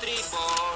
boy.